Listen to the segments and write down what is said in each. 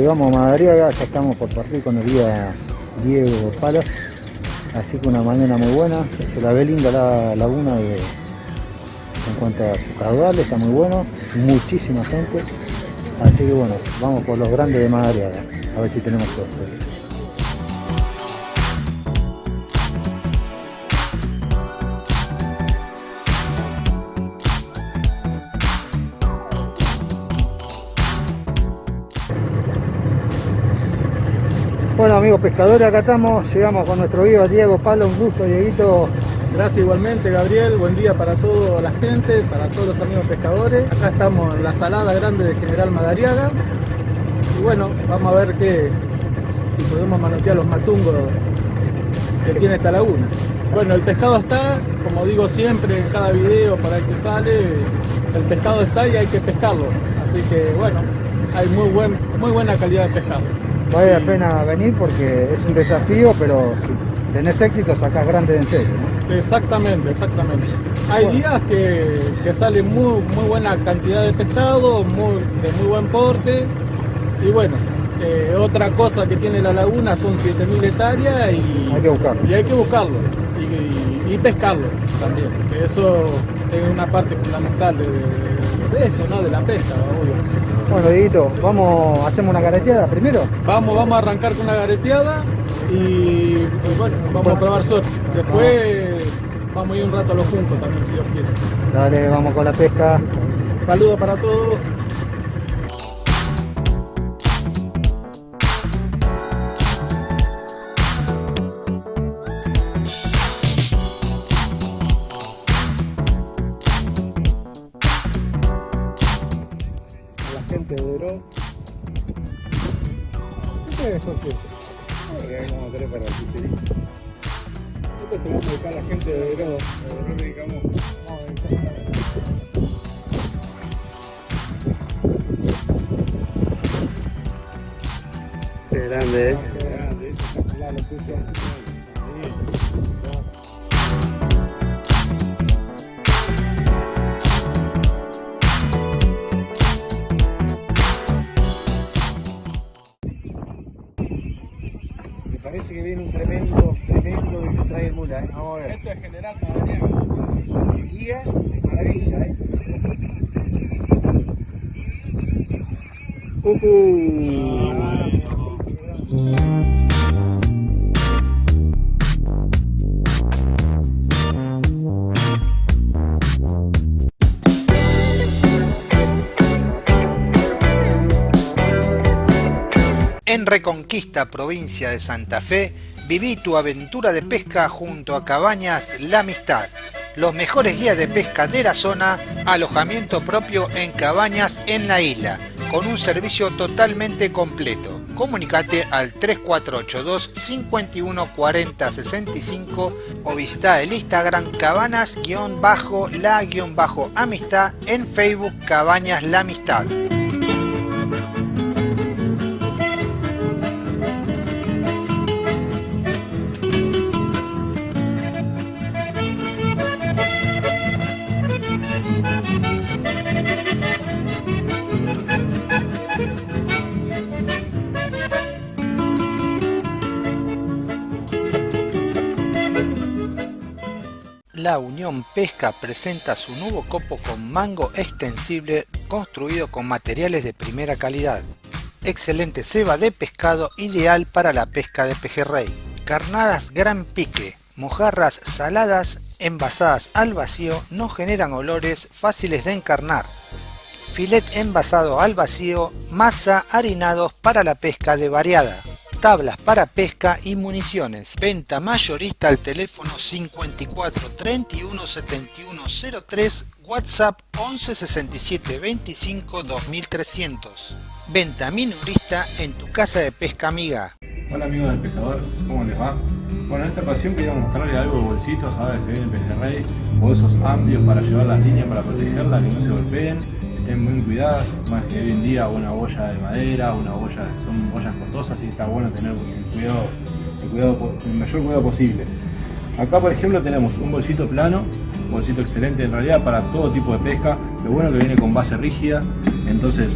Llegamos a Madariaga, ya estamos por partir con el guía Diego Palas. Así que una mañana muy buena, se la ve linda la laguna de, en cuanto a su caudal, está muy bueno, muchísima gente. Así que bueno, vamos por los grandes de Madariaga, a ver si tenemos suerte. Bueno amigos pescadores, acá estamos, llegamos con nuestro guía Diego Palo, un gusto Dieguito. Gracias igualmente Gabriel, buen día para toda la gente, para todos los amigos pescadores. Acá estamos en la salada grande de General Madariaga. Y bueno, vamos a ver qué, si podemos manotear los matungos que tiene esta laguna. Bueno, el pescado está, como digo siempre en cada video para el que sale, el pescado está y hay que pescarlo. Así que bueno, hay muy, buen, muy buena calidad de pescado. Vale la pena venir porque es un desafío, pero si tenés éxito sacás grande en serio. Exactamente, exactamente. Hay días que, que, sale muy, muy buena cantidad de pescado, muy, de muy buen porte. Y bueno, eh, otra cosa que tiene la laguna son 7.000 hectáreas y hay que buscarlo. Y hay que buscarlo. Y, pescarlo también. eso es una parte fundamental de, de esto, ¿no? De la pesca, obvio. Bueno, Dieguito, vamos, hacemos una gareteada primero. Vamos, vamos a arrancar con una gareteada y, bueno, vamos a probar suerte. Después vamos a ir un rato a los juntos también, si Dios quiere. Dale, vamos con la pesca. Saludos para todos. Grande, eh. Qué grande. Provincia de Santa Fe, viví tu aventura de pesca junto a Cabañas La Amistad. Los mejores guías de pesca de la zona, alojamiento propio en cabañas en la isla, con un servicio totalmente completo. Comunicate al 3482 51 40 65 o visita el Instagram cabanas-la-amistad en Facebook Cabañas La Amistad. La Unión Pesca presenta su nuevo copo con mango extensible construido con materiales de primera calidad. Excelente ceba de pescado ideal para la pesca de pejerrey. Carnadas gran pique, mojarras saladas envasadas al vacío no generan olores fáciles de encarnar. Filet envasado al vacío, masa harinados para la pesca de variada tablas para pesca y municiones. Venta mayorista al teléfono 54 31 71 03, WhatsApp 11 67 25 2300. Venta minorista en tu casa de pesca amiga. Hola amigos del pescador, ¿cómo les va? Bueno, en esta ocasión quería mostrarles algo de bolsitos, ahora se viene el pejerrey, bolsos amplios para llevar las líneas para protegerla, que no se golpeen estén muy cuidadas, más que hoy en día una boya de madera, una boya, son boyas costosas y está bueno tener el cuidado, el, cuidado, el mayor cuidado posible. Acá por ejemplo tenemos un bolsito plano, un bolsito excelente en realidad para todo tipo de pesca, lo bueno que viene con base rígida, entonces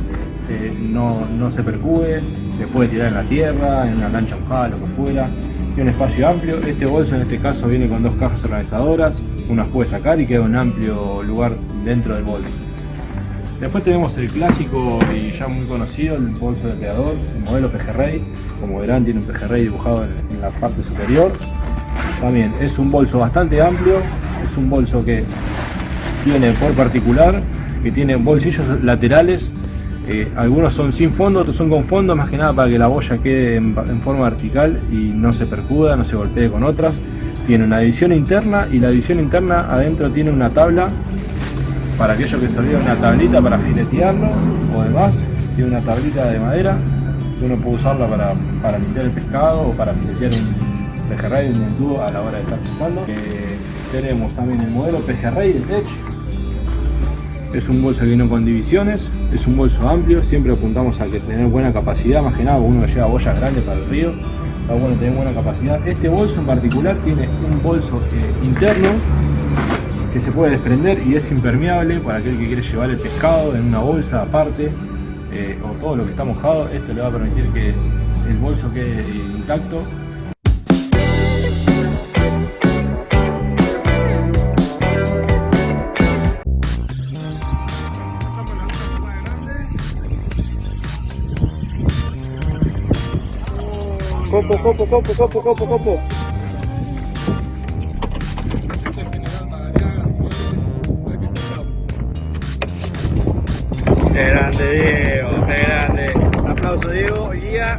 eh, no, no, se percube, se puede tirar en la tierra, en una lancha mojada, lo que fuera. Tiene un espacio amplio. Este bolso en este caso viene con dos cajas organizadoras, unas puede sacar y queda un amplio lugar dentro del bolso. Después tenemos el clásico y ya muy conocido, el bolso de creador, el modelo pejerrey. Como verán tiene un pejerrey dibujado en la parte superior. También es un bolso bastante amplio, es un bolso que tiene por particular, que tiene bolsillos laterales, eh, algunos son sin fondo, otros son con fondo, más que nada para que la boya quede en, forma vertical y no se percuda, no se golpee con otras. Tiene una edición interna y la edición interna adentro tiene una tabla para aquellos que se olvidan una tablita para filetearlo o demás, tiene una tablita de madera que uno puede usarla para, limpiar el pescado o para filetear un pejerrey, un entubo a la hora de estar pescando. Eh, tenemos también el modelo pejerrey de Tech, es un bolso que viene con divisiones, es un bolso amplio, siempre apuntamos a que tener buena capacidad, más que uno lleva boyas grandes para el río, está bueno tener buena capacidad. Este bolso en particular tiene un bolso eh, interno que se puede desprender y es impermeable para aquel que quiere llevar el pescado en una bolsa aparte eh, o todo lo que está mojado, esto le va a permitir que el bolso quede intacto Copo, copo, copo, copo, copo, copo. Grande Diego, qué grande. Un aplauso Diego, guía.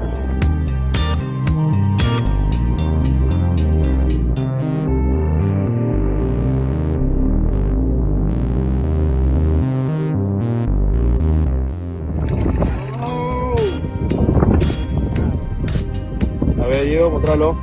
Diego, mostralo.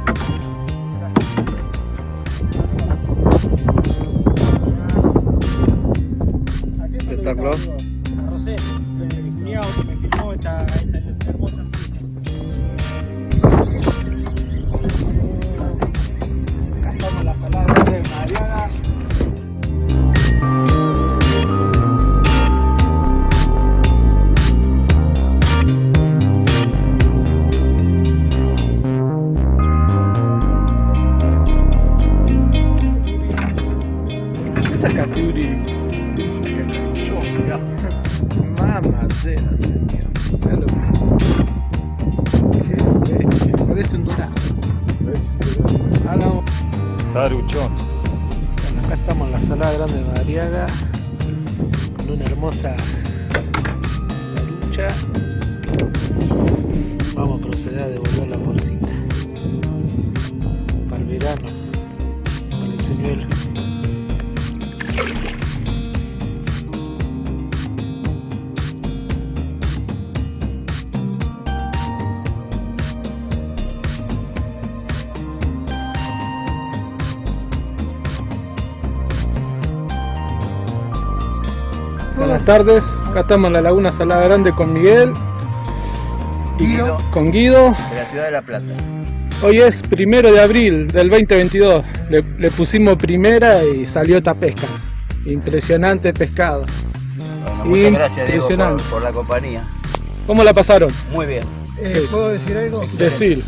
Tardes, acá estamos en la Laguna Salada Grande con Miguel y con Guido. De la ciudad de La Plata. Hoy es primero de abril del 2022. Le, pusimos primera y salió esta pesca. Impresionante pescado. muchas gracias Diego por, la compañía. ¿Cómo la pasaron? Muy bien. Eh, ¿Puedo decir algo? Decir.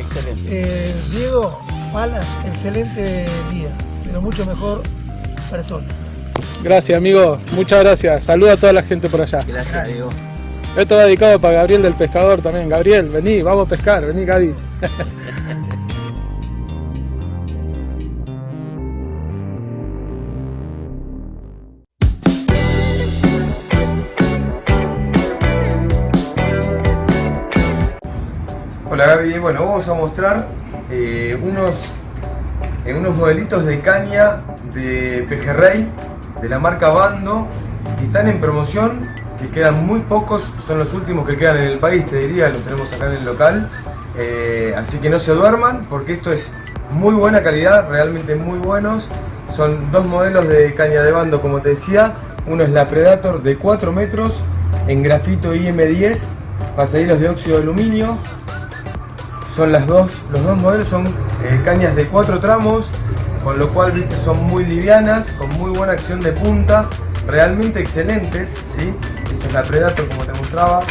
Excelente. Eh, Diego Palas, excelente día, pero mucho mejor persona. Gracias, amigo. Muchas gracias. Saluda a toda la gente por allá. Gracias, Diego. Esto va dedicado para Gabriel del Pescador también. Gabriel, vení, vamos a pescar. Vení, Gaby. Hola Gaby, bueno, vamos a mostrar eh, unos, eh, unos modelitos de caña de pejerrey de la marca Bando que están en promoción, que quedan muy pocos, son los últimos que quedan en el país, te diría, los tenemos acá en el local. Eh, así que no se duerman porque esto es muy buena calidad, realmente muy buenos. Son dos modelos de caña de bando, como te decía. Uno es la Predator de 4 metros en grafito IM10, pasadillos de óxido de aluminio. Son las dos, los dos modelos son eh, cañas de 4 tramos, con lo cual viste son muy livianas, con muy buena acción de punta realmente excelentes, ¿sí? Esta es la Predator como te mostraba,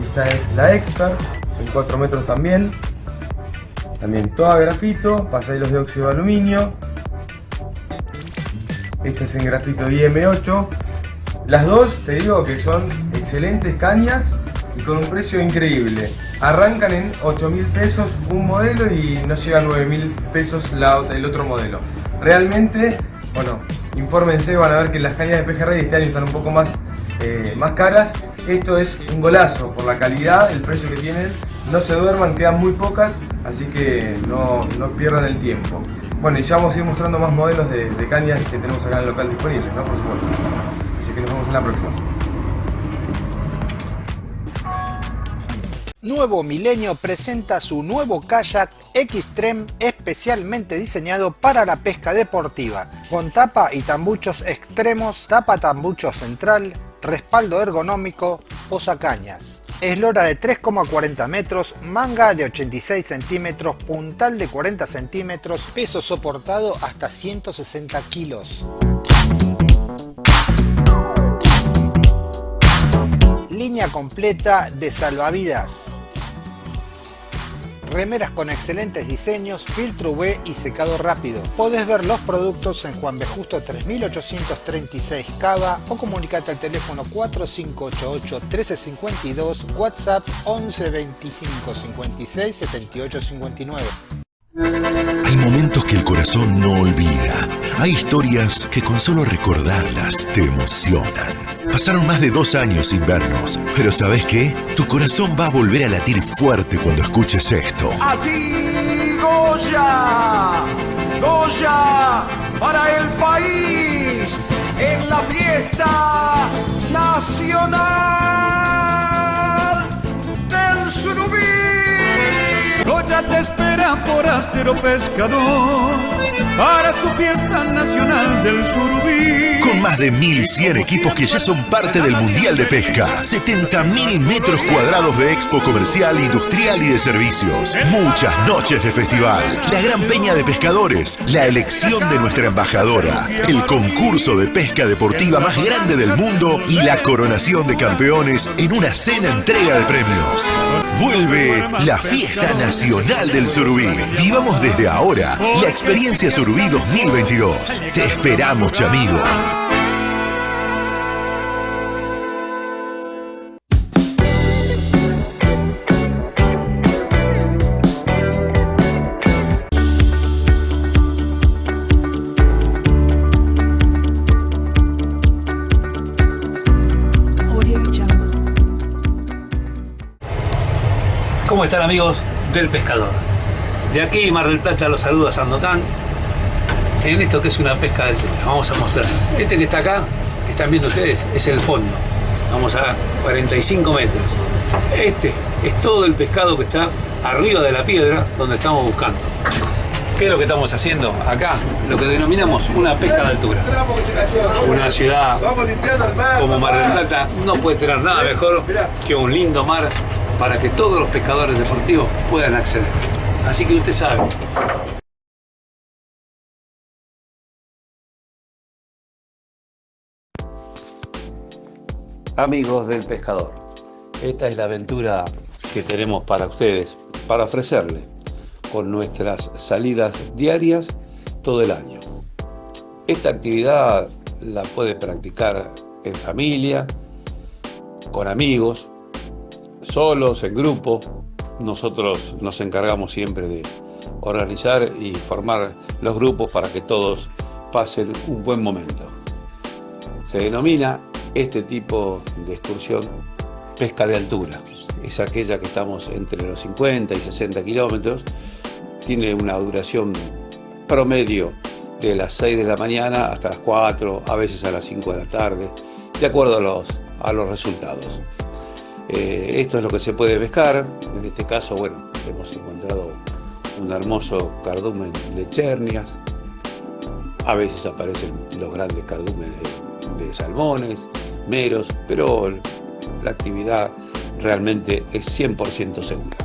esta es la Expert, en 4 metros también, también toda grafito, pasadillos de óxido de aluminio, esta es en grafito IM8, las dos te digo que son excelentes cañas y con un precio increíble. Arrancan en 8 mil pesos un modelo y no llega a 9 mil pesos el otro modelo. Realmente, bueno, infórmense, van a ver que las cañas de pejerrey este año están un poco más, eh, más caras. Esto es un golazo por la calidad, el precio que tienen. No se duerman, quedan muy pocas, así que no, pierdan el tiempo. Bueno, y ya vamos a ir mostrando más modelos de, de cañas que tenemos acá en el local disponibles, ¿no? Por supuesto. Así que nos vemos en la próxima. Nuevo Milenio presenta su nuevo kayak Xtreme especialmente diseñado para la pesca deportiva, con tapa y tambuchos extremos, tapa tambucho central, respaldo ergonómico, posacañas. Eslora de 3,40 metros, manga de 86 centímetros, puntal de 40 centímetros, peso soportado hasta 160 kilos. Completa de salvavidas. Remeras con excelentes diseños, filtro UV y secado rápido. Podés ver los productos en Juan B. Justo 3836 Cava o comunicate al teléfono 4588 1352, WhatsApp 11 25 56 78 59. Hay momentos que el corazón no olvida. Hay historias que con solo recordarlas te emocionan. Pasaron más de dos años sin vernos, pero ¿sabes qué? Tu corazón va a volver a latir fuerte cuando escuches esto. Aquí Goya, Goya para el país en la fiesta nacional Te espera por Astero Pescador para su fiesta nacional del Surubí. Con más de 1100 equipos que ya son parte del Mundial de Pesca, 70.000 metros cuadrados de expo comercial, industrial y de servicios, muchas noches de festival, la gran peña de pescadores, la elección de nuestra embajadora, el concurso de pesca deportiva más grande del mundo y la coronación de campeones en una cena entrega de premios. Vuelve la fiesta nacional del Surubí. Vivamos desde ahora la experiencia Surubí 2022. Te esperamos, chamigo. ¿Cómo están amigos del pescador? De aquí Mar del Plata los saluda Sandokan en esto que es una pesca del tema. Vamos a mostrar. Este que está acá, que están viendo ustedes, es el fondo. Vamos a 45 metros. Este es todo el pescado que está arriba de la piedra donde estamos buscando. ¿Qué es lo que estamos haciendo acá? Lo que denominamos una pesca de altura. Una ciudad como Mar del Plata no puede tener nada mejor que un lindo mar para que todos los pescadores deportivos puedan acceder. Así que usted sabe, Amigos del pescador, esta es la aventura que tenemos para ustedes, para ofrecerle con nuestras salidas diarias todo el año. Esta actividad la puede practicar en familia, con amigos, solos, en grupo. Nosotros nos encargamos siempre de organizar y formar los grupos para que todos pasen un buen momento. Se denomina este tipo de excursión pesca de altura. Es aquella que estamos entre los 50 y 60 kilómetros. Tiene una duración promedio de las 6 de la mañana hasta las 4, a veces a las 5 de la tarde, de acuerdo a los, a los resultados. Eh, esto es lo que se puede pescar. En este caso, bueno, hemos encontrado un hermoso cardumen de chernias. A veces aparecen los grandes cardúmenes de salmones, meros, pero la actividad realmente es 100% segura.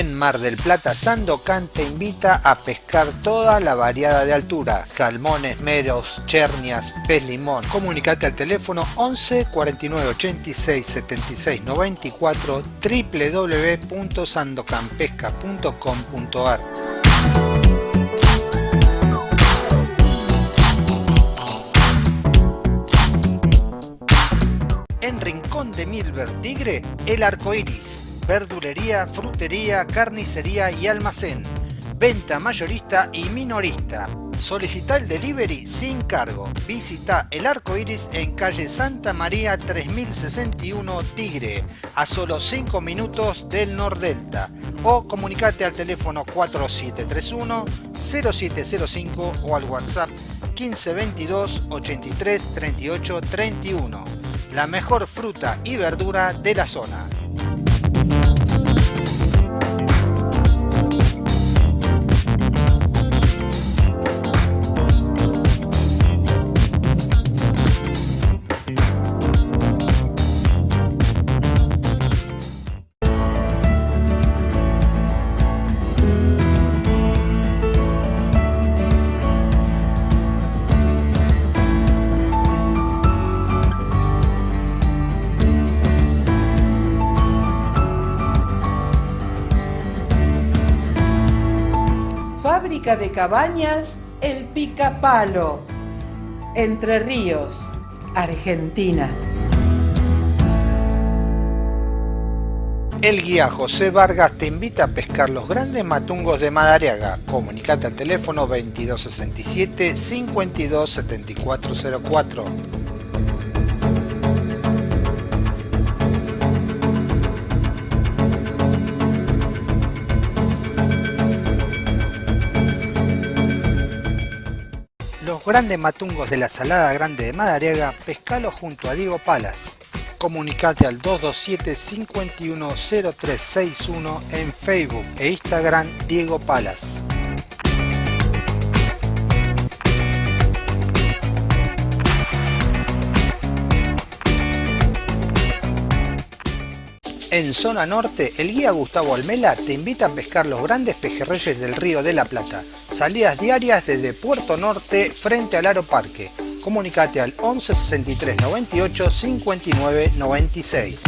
En Mar del Plata, Sandocan te invita a pescar toda la variada de altura, salmones, meros, chernias, pez limón. Comunicate al teléfono 11 49 86 76 94 www.sandocanpesca.com.ar En Rincón de Milver Tigre, el arco iris verdulería, frutería, carnicería y almacén. Venta mayorista y minorista. Solicita el delivery sin cargo. Visita el arco iris en calle Santa María 3061 Tigre, a solo 5 minutos del Nordelta. O comunicate al teléfono 4731 0705 o al WhatsApp 1522 83 38 31. La mejor fruta y verdura de la zona. Cabañas El Picapalo, Entre Ríos, Argentina. El guía José Vargas te invita a pescar los grandes matungos de Madariaga. Comunicate al teléfono 2267 527404. Grandes matungos de la Salada Grande de Madariaga, pescalo junto a Diego Palas. Comunicate al 227 510361 en Facebook e Instagram Diego Palas. En zona norte, el guía Gustavo Almela te invita a pescar los grandes pejerreyes del río de la Plata. Salidas diarias desde Puerto Norte frente al Aro Parque. Comunicate al 11 63 98 59 96.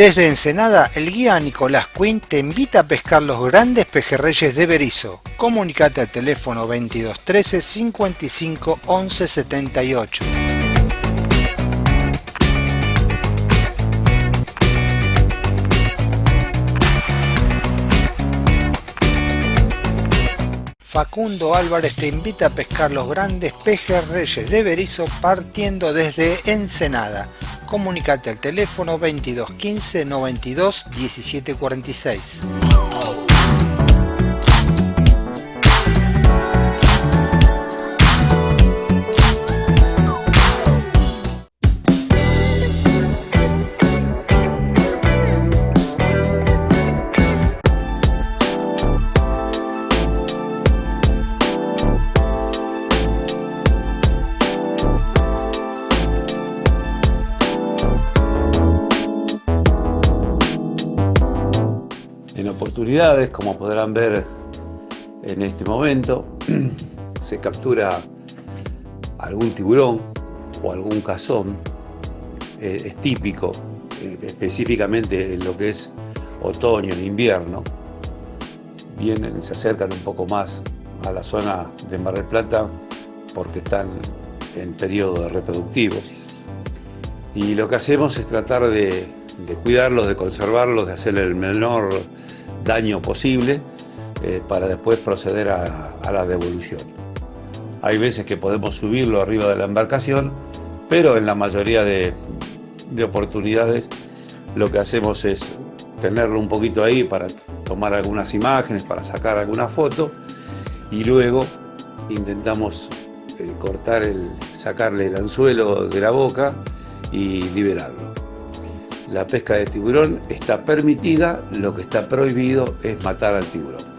Desde Ensenada, el guía Nicolás Quinn te invita a pescar los grandes pejerreyes de Berizo. Comunicate al teléfono 2213 55 11 78. Facundo Álvarez te invita a pescar los grandes pejerreyes de Berizo partiendo desde Ensenada. Comunicate al teléfono 2215 92 17 46. como podrán ver en este momento, se captura algún tiburón o algún cazón, eh, es típico, eh, específicamente en lo que es otoño, en invierno, vienen, se acercan un poco más a la zona de Mar del Plata porque están en periodo reproductivos. Y lo que hacemos es tratar de, cuidarlos, de conservarlos, de hacerle el menor daño posible eh, para después proceder a, la devolución. Hay veces que podemos subirlo arriba de la embarcación, pero en la mayoría de, de oportunidades lo que hacemos es tenerlo un poquito ahí para tomar algunas imágenes, para sacar alguna foto y luego intentamos eh, cortar el, sacarle el anzuelo de la boca y liberarlo la pesca de tiburón está permitida, lo que está prohibido es matar al tiburón.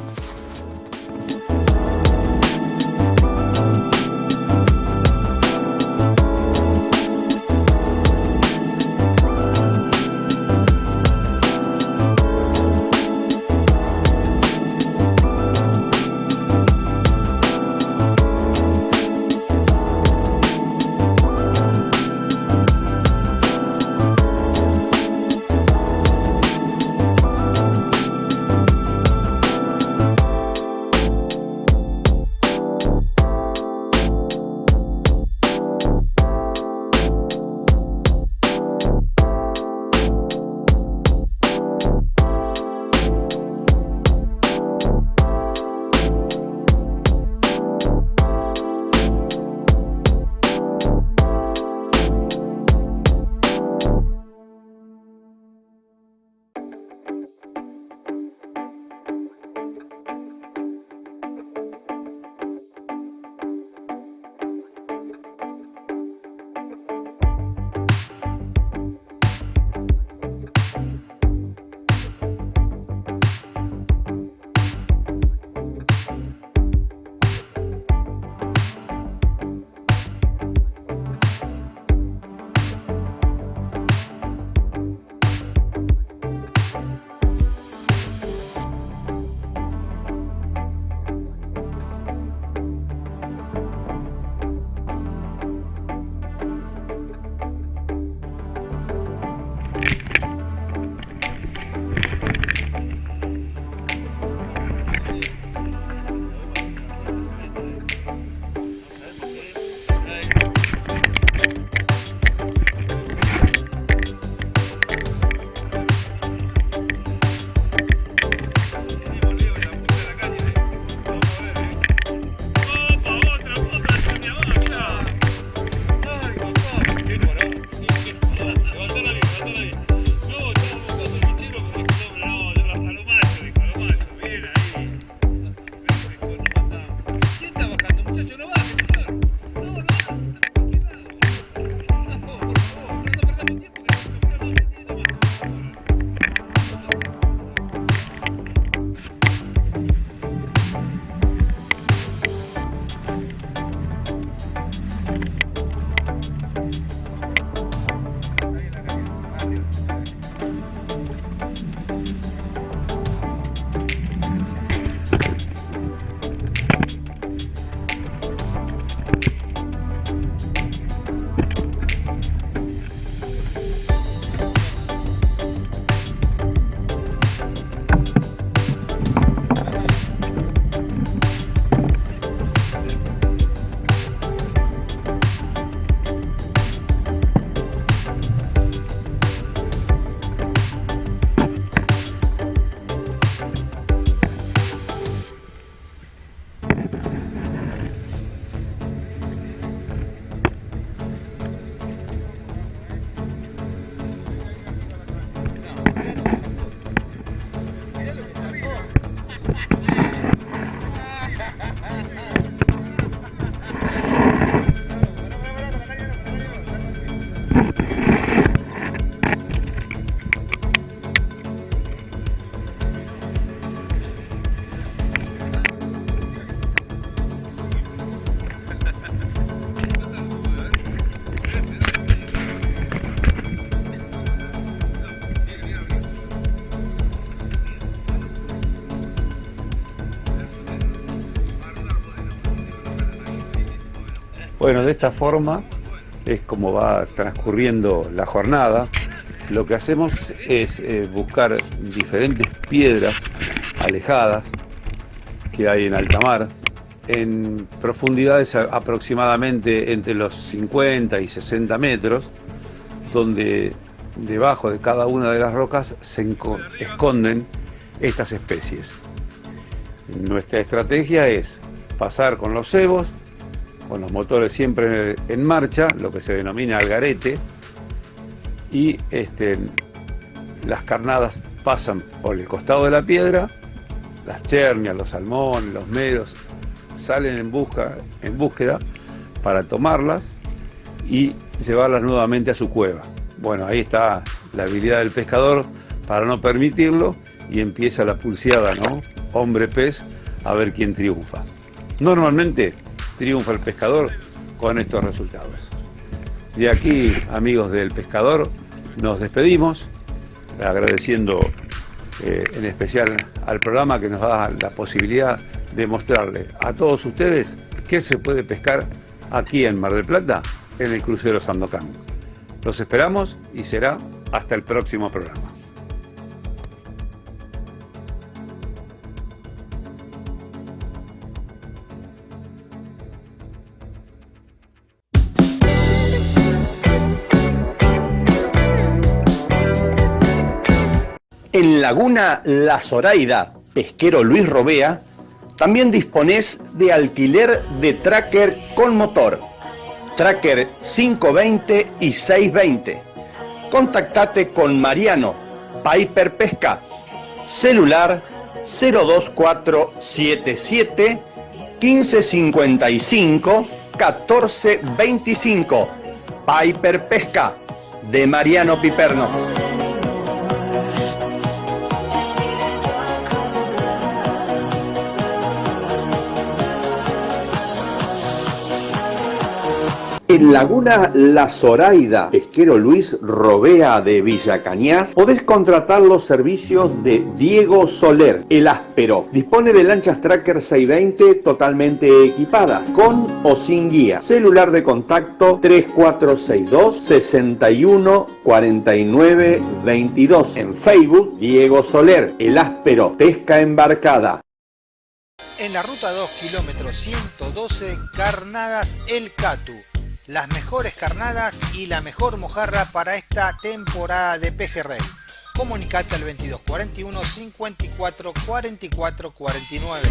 Bueno, de esta forma es como va transcurriendo la jornada. Lo que hacemos es eh, buscar diferentes piedras alejadas que hay en alta mar, en profundidades aproximadamente entre los 50 y 60 metros, donde debajo de cada una de las rocas se esconden estas especies. Nuestra estrategia es pasar con los cebos, con los motores siempre en marcha, lo que se denomina algarete, y este, las carnadas pasan por el costado de la piedra, las chernias, los salmones, los medos salen en, busca, en búsqueda para tomarlas y llevarlas nuevamente a su cueva. Bueno, ahí está la habilidad del pescador para no permitirlo y empieza la pulseada, ¿no? Hombre pez, a ver quién triunfa. Normalmente triunfa el pescador con estos resultados. De aquí, amigos del pescador, nos despedimos, agradeciendo eh, en especial al programa que nos da la posibilidad de mostrarle a todos ustedes qué se puede pescar aquí en Mar del Plata en el crucero Sandocan. Los esperamos y será hasta el próximo programa. En Laguna La Zoraida, pesquero Luis Robea, también disponés de alquiler de tracker con motor, tracker 520 y 620. Contactate con Mariano, Piper Pesca, celular 02477 1555 1425. Piper Pesca, de Mariano Piperno. En Laguna La Zoraida, pesquero Luis Robea de Villa Cañas, podés contratar los servicios de Diego Soler, el áspero. Dispone de lanchas Tracker 620 totalmente equipadas, con o sin guía. Celular de contacto 3462 61 49 22. En Facebook, Diego Soler, el áspero, pesca embarcada. En la ruta 2, kilómetro 112, Carnadas El Catu las mejores carnadas y la mejor mojarra para esta temporada de pejerrey. Comunicate al 2241 54 44 49.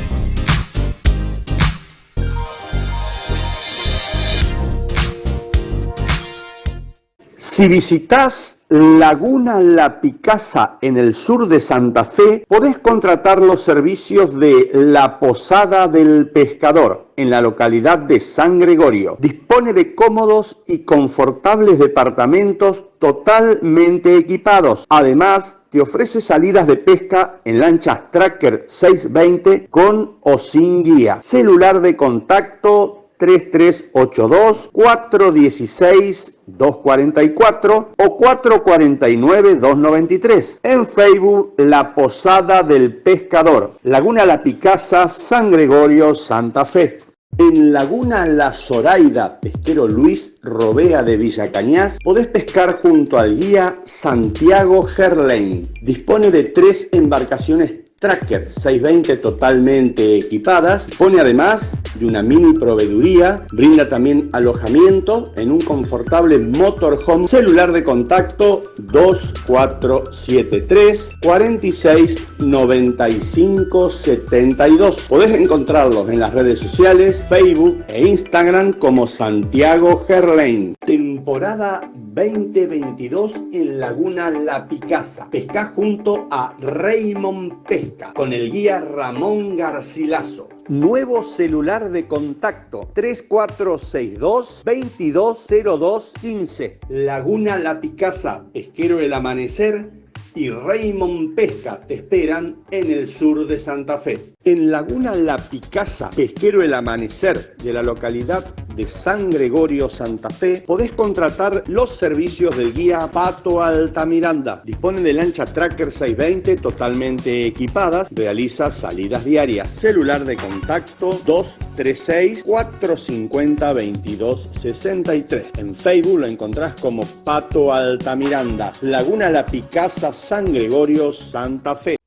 Si visitas Laguna La Picasa en el sur de Santa Fe, podés contratar los servicios de La Posada del Pescador en la localidad de San Gregorio. Dispone de cómodos y confortables departamentos totalmente equipados. Además, te ofrece salidas de pesca en lanchas Tracker 620 con o sin guía. Celular de contacto 3382 416 244 o 449 293. En Facebook, La Posada del Pescador, Laguna La Picasa, San Gregorio, Santa Fe. En Laguna La Zoraida, pesquero Luis Robea de Villa Cañas, podés pescar junto al guía Santiago Gerlain. Dispone de tres embarcaciones Tracker 620 totalmente equipadas. Pone además de una mini proveeduría, brinda también alojamiento en un confortable motorhome, celular de contacto 2473 46 95 72. Podés encontrarlos en las redes sociales, Facebook e Instagram como Santiago Gerlain. Temporada 2022 en Laguna La Picasa. Pesca junto a Raymond Pesca con el guía Ramón Garcilaso. Nuevo celular de contacto 3462 220215. Laguna La Picasa, Pesquero el Amanecer y Raymond Pesca te esperan en el sur de Santa Fe. En Laguna La Picasa, pesquero El Amanecer de la localidad de San Gregorio, Santa Fe, podés contratar los servicios del guía Pato Altamiranda. Dispone de lancha Tracker 620 totalmente equipadas, realiza salidas diarias. Celular de contacto 236 450 2263. En Facebook lo encontrás como Pato Altamiranda. Laguna La Picasa, San Gregorio, Santa Fe.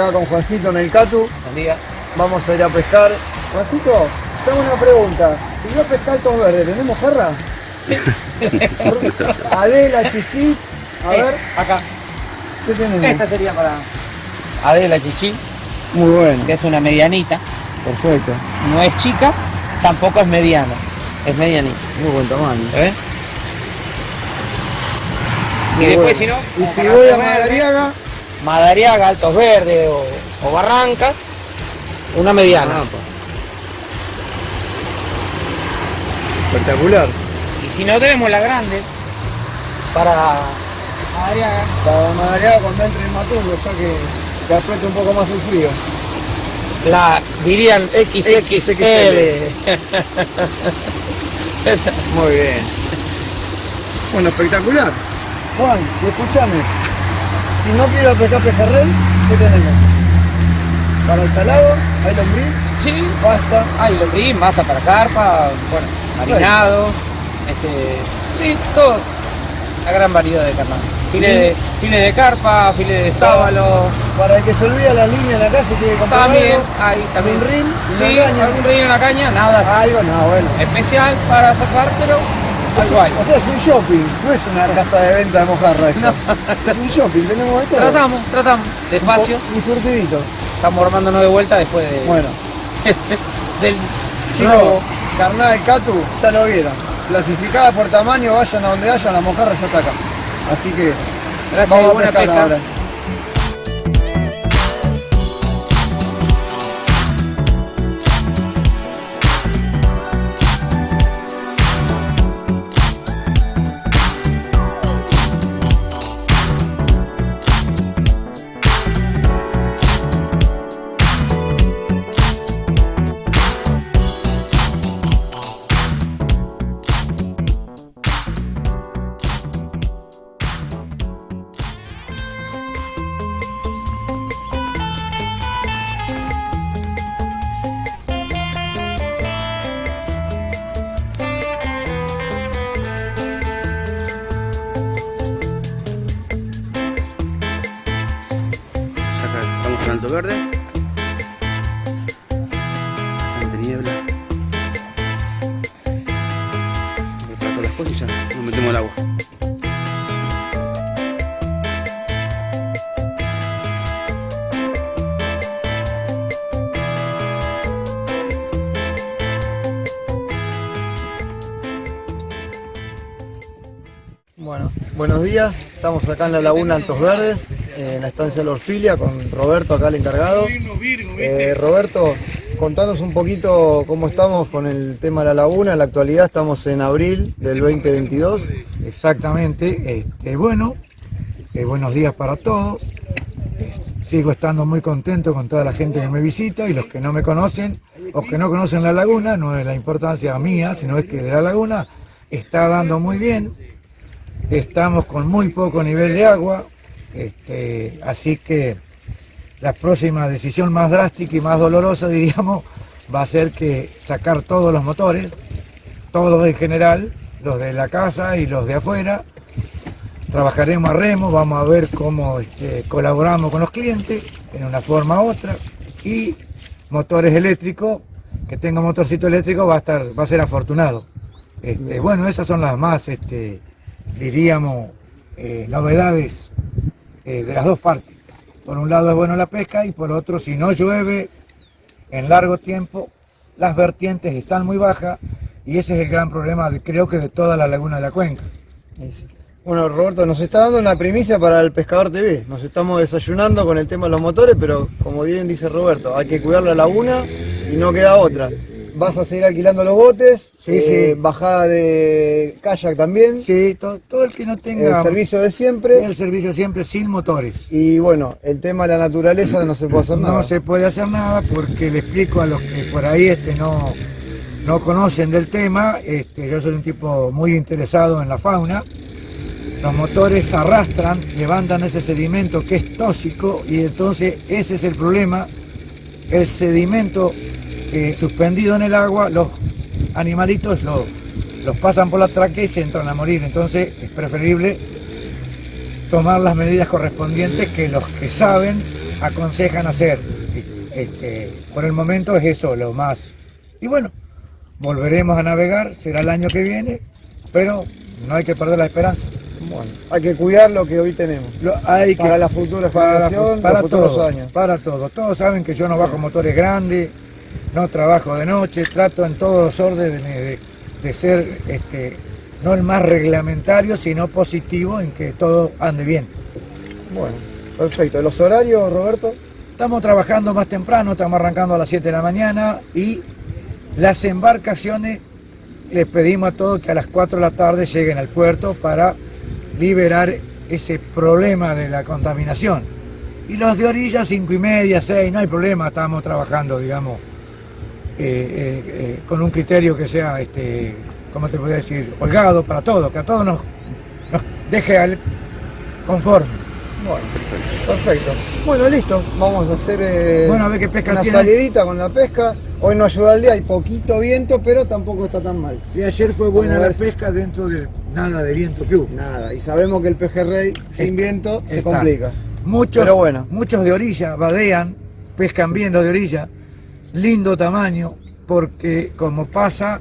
Acá con Juancito en el Catu. Vamos a ir a pescar. Juancito, tengo una pregunta. Si yo pescar estos verdes, ¿tenemos jarra? Sí. Adela, Chichi. A Eh, ver. Acá. ¿Qué tenemos? Esta sería para Adela Chichi, Muy bueno. que es una medianita. Perfecto. No es chica, tampoco es mediana. Es medianita. Muy buen tamaño. ¿Eh? Y después, bueno. si no, Y si voy a Madariaga, Madariaga, Altos Verdes o, o Barrancas, una mediana. espectacular. Y si no tenemos la grande, para Madariaga, Para Madariaga cuando entre en Matungo, ya que, apriete un poco más el frío. la dirían XXL. Muy bien. Bueno, espectacular. Juan, escúchame. Si no quiero pescar pejerrey, ¿qué tenemos? Para el salado, hay lombriz, Sí, pasta. hay lombriz, masa para carpa, bueno, marinado, este, sí, todo. La gran variedad de carne. File de, file de carpa, file de sábalo, Para el que se olvida la línea en la casa tiene que comprar también, algo, hay también un rin, sí, caña. algún rin en la caña, nada Algo, no, bueno. especial para sacar, pero O sea, es un shopping, no es una casa de venta de mojarra esto. Es un shopping, tenemos todo. Tratamos, tratamos, despacio, Un, surtidito. estamos armándonos de vuelta después de, Bueno, del chicos, robo. carnada de Catu, ya lo vieron. Clasificada por tamaño, vayan a donde vayan, la mojarra ya está acá. Así que Gracias vamos a pescar pesca. ahora. Bastante niebla. Todas las cosas y ya nos metemos al agua. Bueno, buenos días. Estamos acá en la Laguna Altos Verdes, estancia de la Orfilia, con Roberto, acá el encargado. Eh, Roberto, contanos un poquito cómo estamos con el tema de la laguna. En la actualidad estamos en abril del 2022. Exactamente. Este, bueno, eh, buenos días para todos. Sigo estando muy contento con toda la gente que me visita y los que no me conocen o que no conocen la laguna, no es la importancia mía, sino es que de la laguna está dando muy bien. estamos con muy poco nivel de agua, este, así que la próxima decisión más drástica y más dolorosa, diríamos, va a ser que sacar todos los motores, todos en general, los de la casa y los de afuera. Trabajaremos a remo, vamos a ver cómo este, colaboramos con los clientes en una forma u otra. Y motores eléctricos, que tenga motorcito eléctrico va a, estar, va a ser afortunado. Este, bueno, esas son las más, este, diríamos, eh, novedades eh, de las dos partes. Por un lado es bueno la pesca y por otro, si no llueve en largo tiempo, las vertientes están muy bajas y ese es el gran problema, creo que de toda la laguna de la cuenca. Bueno, Roberto, nos está dando una primicia para el Pescador TV. Nos estamos desayunando con el tema de los motores, pero como bien dice Roberto, hay que cuidar la laguna y no queda otra. ¿Vas a seguir alquilando los botes? Sí, eh, sí. ¿Bajada de kayak también? Sí, todo, el que no tenga... El servicio de siempre. El servicio siempre sin motores. Y bueno, el tema de la naturaleza no se puede hacer nada. No se puede hacer nada porque le explico a los que por ahí este, no, no conocen del tema, este, yo soy un tipo muy interesado en la fauna. Los motores arrastran, levantan ese sedimento que es tóxico y entonces ese es el problema. El sedimento suspendido en el agua, los animalitos los pasan por la tráquea y se entran a morir. Entonces es preferible tomar las medidas correspondientes que los que saben aconsejan hacer. Este, por el momento es eso lo más. Y bueno, volveremos a navegar, será el año que viene, pero no hay que perder la esperanza. Bueno, hay que cuidar lo que hoy tenemos. hay para la futura para, para todos años. Para todos. Todos saben que yo no bajo motores grandes, no trabajo de noche, trato en todos los órdenes de, ser este, no el más reglamentario, sino positivo en que todo ande bien. Bueno, perfecto. ¿Los horarios, Roberto? Estamos trabajando más temprano, estamos arrancando a las 7 de la mañana y las embarcaciones les pedimos a todos que a las 4 de la tarde lleguen al puerto para liberar ese problema de la contaminación. Y los de orilla, 5 y media, 6, no hay problema, estamos trabajando, digamos, eh, eh, eh, con un criterio que sea, este, ¿cómo te podría decir?, holgado para todos, que a todos nos, deje al conforme. Bueno, perfecto. Bueno, listo. Vamos a hacer bueno, a ver qué pesca una salidita con la pesca. Hoy no ayuda el día, hay poquito viento, pero tampoco está tan mal. Sí, ayer fue buena la pesca dentro de nada de viento que hubo. Nada, y sabemos que el pejerrey sin viento se complica. Muchos, pero bueno. muchos de orilla vadean, pescan bien los de orilla, lindo tamaño, porque como pasa,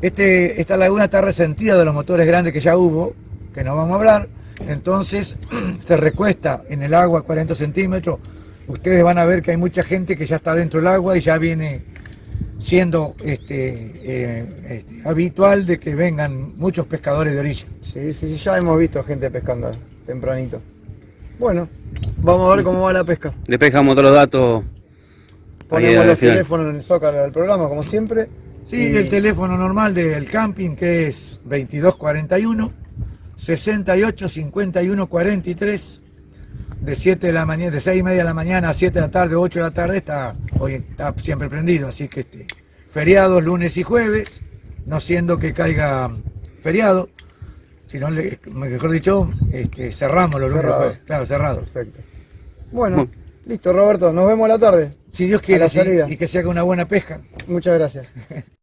este, esta laguna está resentida de los motores grandes que ya hubo, que no vamos a hablar, entonces se recuesta en el agua 40 centímetros, ustedes van a ver que hay mucha gente que ya está dentro del agua y ya viene siendo este, eh, este, habitual de que vengan muchos pescadores de orilla. Sí, sí, ya hemos visto gente pescando tempranito. Bueno, vamos a ver cómo va la pesca. Le pescamos todos los datos Ponemos los teléfonos en el zócalo del programa, como siempre. Sí, el teléfono normal del camping que es 2241 68 51 43 de 7 de la mañana, de 6 y media de la mañana a 7 de la tarde, 8 de la tarde, está, hoy está siempre prendido, así que este, feriados lunes y jueves, no siendo que caiga feriado, sino mejor dicho, este, cerramos los lunes, claro, cerrado. Perfecto. Bueno. Listo, Roberto, nos vemos a la tarde. Si Dios quiere, y que sea con una buena pesca. Muchas gracias.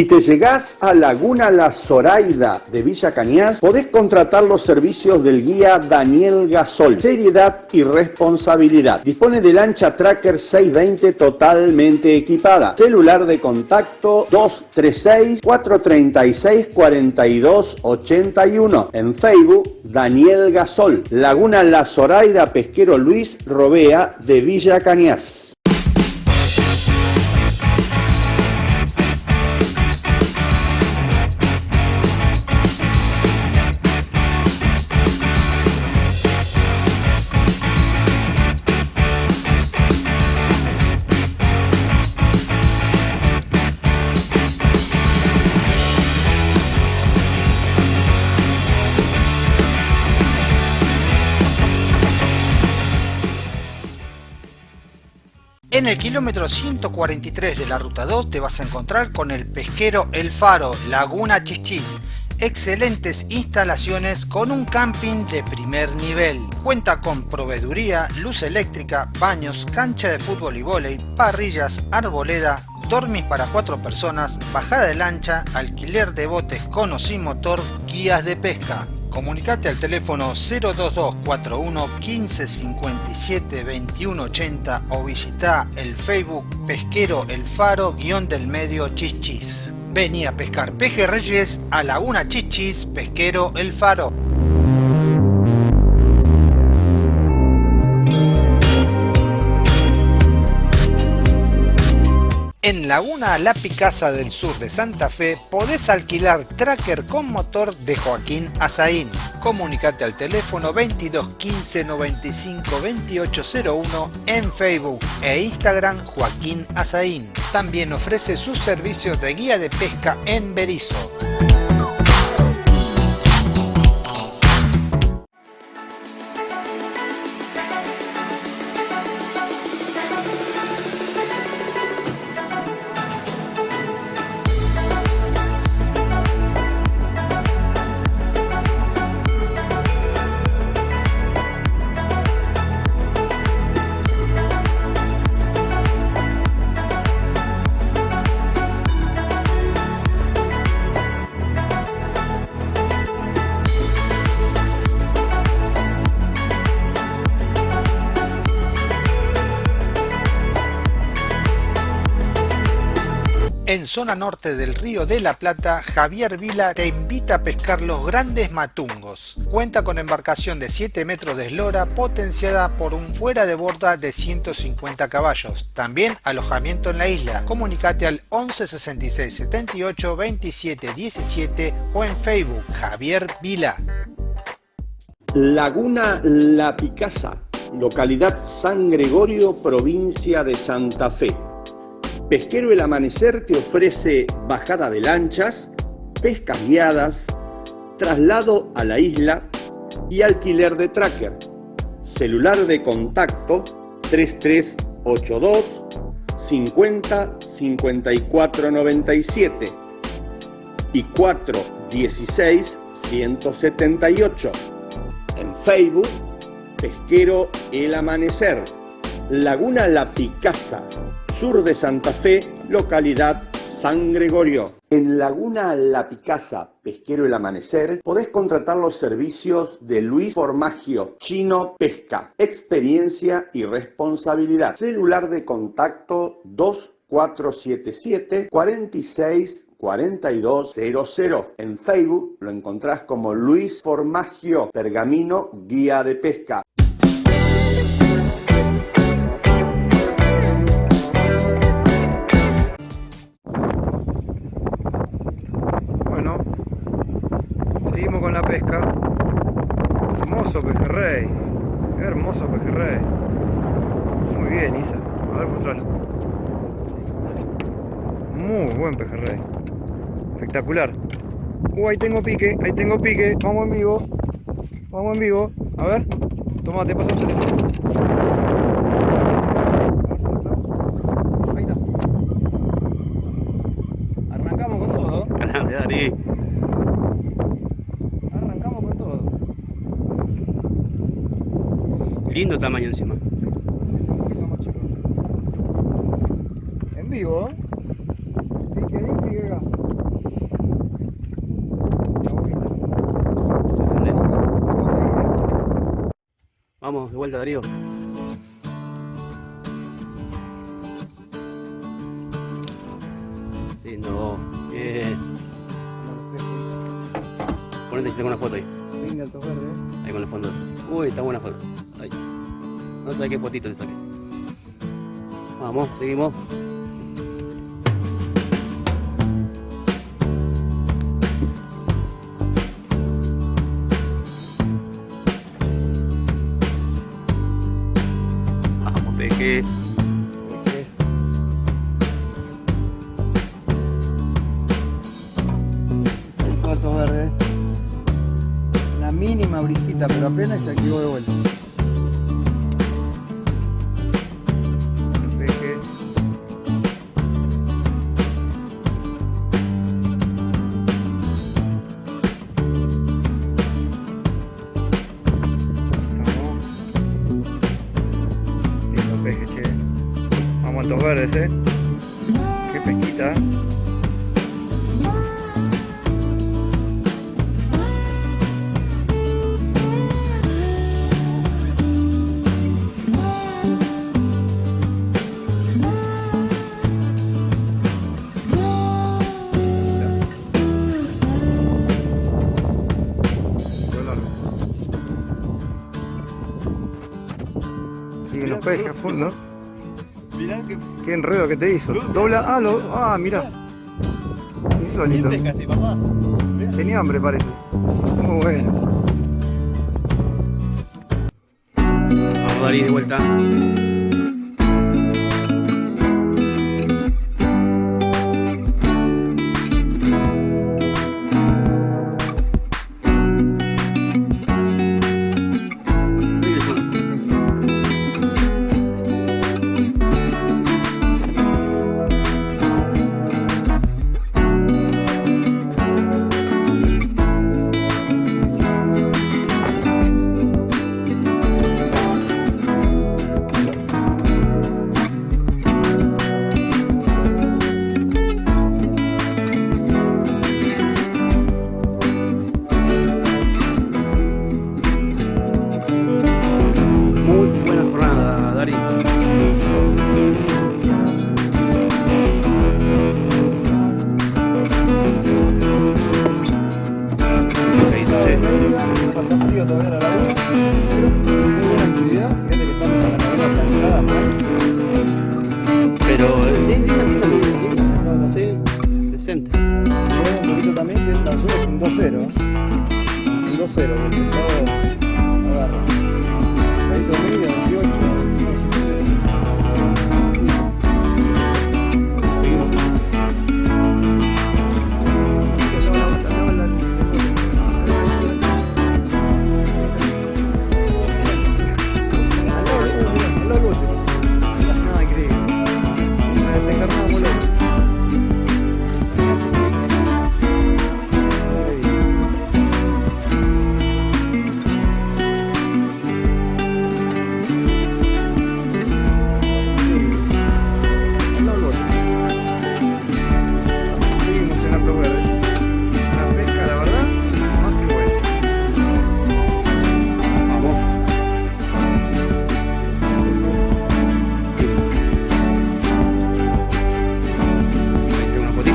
Si te llegás a Laguna La Zoraida de Villa Cañas, podés contratar los servicios del guía Daniel Gasol. Seriedad y responsabilidad. Dispone de lancha Tracker 620 totalmente equipada. Celular de contacto 236 436 4281. En Facebook, Daniel Gasol. Laguna La Zoraida Pesquero Luis Robea de Villa Cañas. El kilómetro 143 de la ruta 2 te vas a encontrar con el pesquero El Faro, Laguna Chichis. Excelentes instalaciones con un camping de primer nivel. Cuenta con proveeduría, luz eléctrica, baños, cancha de fútbol y vóley, parrillas, arboleda, dormis para cuatro personas, bajada de lancha, alquiler de botes con o sin motor, guías de pesca. Comunicate al teléfono 02241 1557 2180 o visita el Facebook Pesquero El Faro guion del medio Chichis. Vení a pescar pejerreyes a Laguna Chichis Pesquero El Faro. En Laguna La Picasa del sur de Santa Fe podés alquilar tracker con motor de Joaquín Azaín. Comunicate al teléfono 22 15 95 2801 en Facebook e Instagram Joaquín Azaín. También ofrece sus servicios de guía de pesca en Berizo. Zona norte del río de la Plata, Javier Vila te invita a pescar los grandes matungos. Cuenta con embarcación de 7 metros de eslora potenciada por un fuera de borda de 150 caballos. También alojamiento en la isla. Comunicate al 11 66 78 27 17 o en Facebook Javier Vila. Laguna La Picasa, localidad San Gregorio, provincia de Santa Fe. Pesquero El Amanecer te ofrece bajada de lanchas, pescas guiadas, traslado a la isla y alquiler de tracker. Celular de contacto 3382 50 54 97 y 416 178. En Facebook, Pesquero El Amanecer, Laguna La Picasa, sur de Santa Fe, localidad San Gregorio. En Laguna La Picasa, Pesquero El Amanecer, podés contratar los servicios de Luis Formagio, Chino Pesca, experiencia y responsabilidad. Celular de contacto 2477 46 4200. En Facebook lo encontrás como Luis Formagio, Pergamino Guía de Pesca. Espectacular. Uh, ahí tengo pique, ahí tengo pique. Vamos en vivo. Vamos en vivo. A ver. Toma, te paso el. Ahí está. Arrancamos con todo. Grande, Dari. Lindo tamaño encima. En vivo, de vuelta, Darío. Lindo. Bien. Ponete con una foto ahí. Venga, el verde. Ahí con el fondo. Uy, está buena foto. Ahí. No sé qué potito le saqué. Vamos, seguimos. guys, nag-iwan. Mirá que... Qué enredo que te hizo. Dobla... Ah, lo... ah mirá. Solito. Tenía hambre, parece.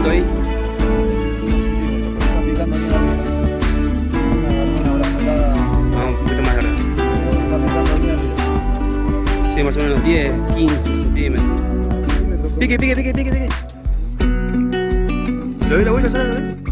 picando ahí. Sí, más o menos 10, 15 centímetros. Pique, pique, pique, pique, pique. ¿Lo ve la vuelta, Sara?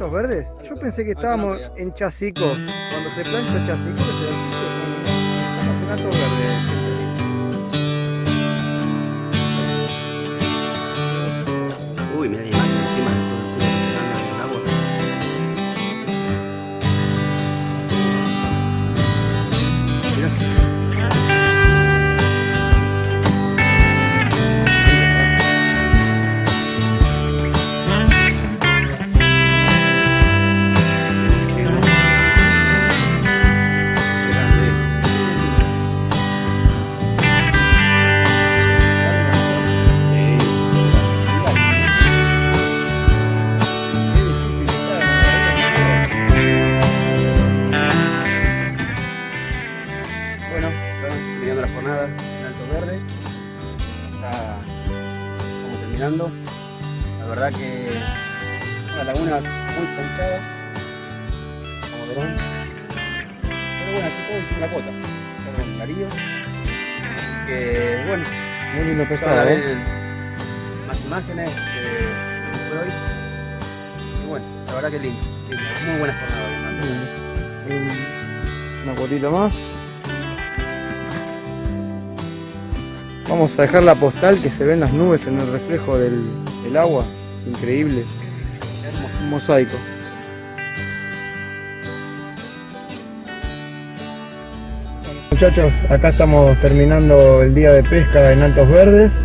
¿Altos Verdes? Yo pensé que estábamos en Chacico. Cuando se plancha Chacico, se Estamos en Altos Verdes. Dejar la postal que se ven las nubes en el reflejo del, del agua. Increíble. Un mosaico. Muchachos, acá estamos terminando el día de pesca en Altos Verdes.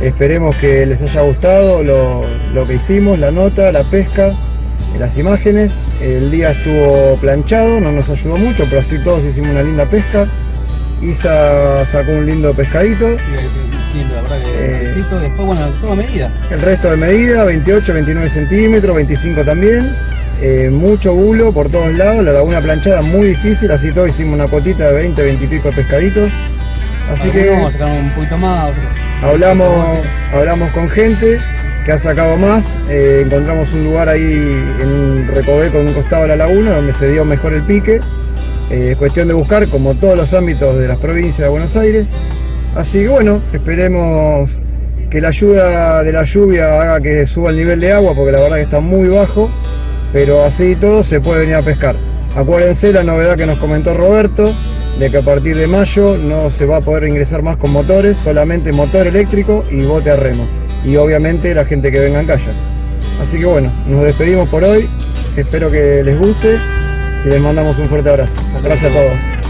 Esperemos que les haya gustado lo, lo que hicimos, la nota, la pesca, las imágenes. El día estuvo planchado, no nos ayudó mucho, pero así todos hicimos una linda pesca. Isa sacó un lindo pescadito. Lindo, la verdad que Eh, felicito. Después, bueno, toma medida. El resto de medida, 28, 29 centímetros, 25 también. Eh, mucho bulo por todos lados, la laguna planchada muy difícil, así todo hicimos una cotita de 20, 20 y pico de pescaditos. Así que Algunos sacaron un poquito más. hablamos, hablamos con gente que ha sacado más, eh, encontramos un lugar ahí en Recoveco, en un costado de la laguna, donde se dio mejor el pique. Eh, es cuestión de buscar, como todos los ámbitos de las provincias de Buenos Aires. Así que bueno, esperemos que la ayuda de la lluvia haga que suba el nivel de agua, porque la verdad que está muy bajo, pero así y todo se puede venir a pescar. Acuérdense la novedad que nos comentó Roberto, de que a partir de mayo no se va a poder ingresar más con motores, solamente motor eléctrico y bote a remo. Y obviamente la gente que venga en kayak. Así que bueno, nos despedimos por hoy, espero que les guste y les mandamos un fuerte abrazo. Gracias a todos.